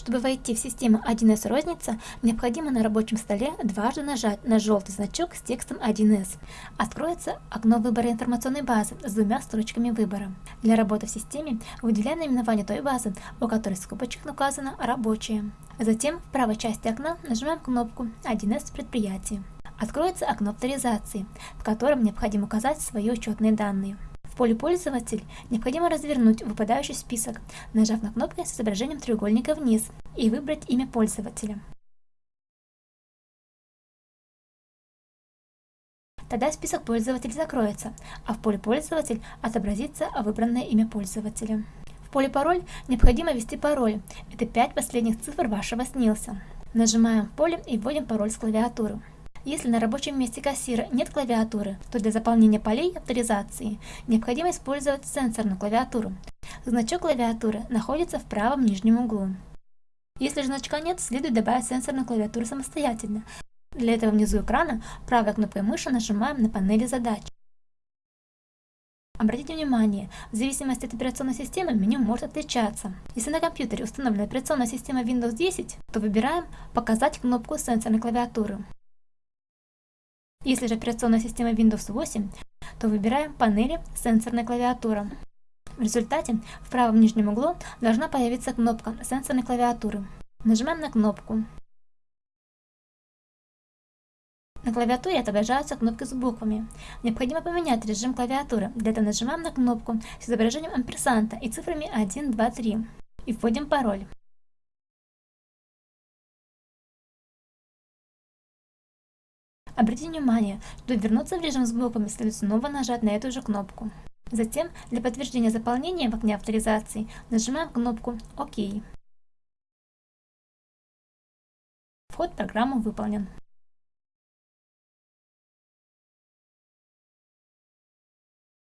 Чтобы войти в систему 1С розница, необходимо на рабочем столе дважды нажать на желтый значок с текстом 1С. Откроется окно выбора информационной базы с двумя строчками выбора. Для работы в системе выделяем наименование той базы, у которой в скобочках указано «Рабочая». Затем в правой части окна нажимаем кнопку «1С предприятие». Откроется окно авторизации, в котором необходимо указать свои учетные данные. В поле «Пользователь» необходимо развернуть выпадающий список, нажав на кнопку с изображением треугольника вниз и выбрать имя пользователя. Тогда список пользователей закроется, а в поле «Пользователь» отобразится выбранное имя пользователя. В поле «Пароль» необходимо ввести пароль. Это 5 последних цифр вашего СНИЛСа. Нажимаем поле и вводим пароль с клавиатуры. Если на рабочем месте кассира нет клавиатуры, то для заполнения полей авторизации необходимо использовать сенсорную клавиатуру. Значок клавиатуры находится в правом нижнем углу. Если же значка нет, следует добавить сенсорную клавиатуру самостоятельно. Для этого внизу экрана правой кнопкой мыши нажимаем на панели задач. Обратите внимание, в зависимости от операционной системы меню может отличаться. Если на компьютере установлена операционная система Windows 10, то выбираем «Показать кнопку сенсорной клавиатуры». Если же операционная система Windows 8, то выбираем панели «Сенсорная клавиатура». В результате в правом нижнем углу должна появиться кнопка сенсорной клавиатуры. Нажимаем на кнопку. На клавиатуре отображаются кнопки с буквами. Необходимо поменять режим клавиатуры. Для этого нажимаем на кнопку с изображением амперсанта и цифрами 1, 2, 3 и вводим пароль. Обратите внимание, что вернуться в режим с буквами следует снова нажать на эту же кнопку. Затем, для подтверждения заполнения в окне авторизации, нажимаем кнопку «Ок». Вход в программу выполнен.